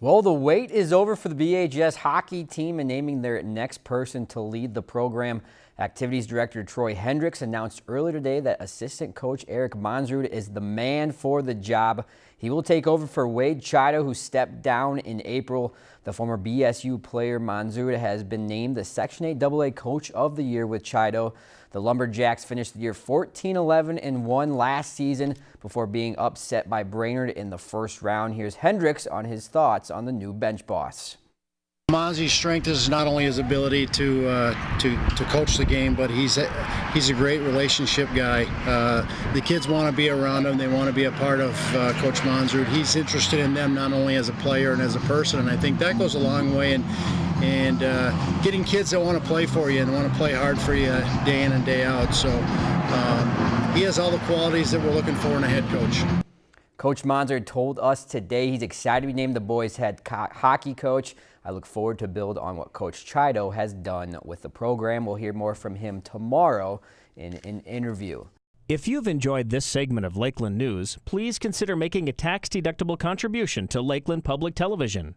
Well, the wait is over for the BHS hockey team and naming their next person to lead the program. Activities Director Troy Hendricks announced earlier today that assistant coach Eric Monsrud is the man for the job. He will take over for Wade Chiodo, who stepped down in April. The former BSU player Monsrud has been named the Section 8 AA Coach of the Year with Chiodo. The Lumberjacks finished the year 14-11 and won last season before being upset by Brainerd in the first round. Here's Hendricks on his thoughts on the new bench boss. Monzi's strength is not only his ability to uh, to to coach the game, but he's a, he's a great relationship guy. Uh, the kids want to be around him; they want to be a part of uh, Coach Monsrud. He's interested in them not only as a player and as a person, and I think that goes a long way in and uh, getting kids that want to play for you and want to play hard for you day in and day out. So um, he has all the qualities that we're looking for in a head coach. Coach Monzer told us today he's excited to be named the boys' head hockey coach. I look forward to build on what Coach Chiodo has done with the program. We'll hear more from him tomorrow in an interview. If you've enjoyed this segment of Lakeland News, please consider making a tax-deductible contribution to Lakeland Public Television.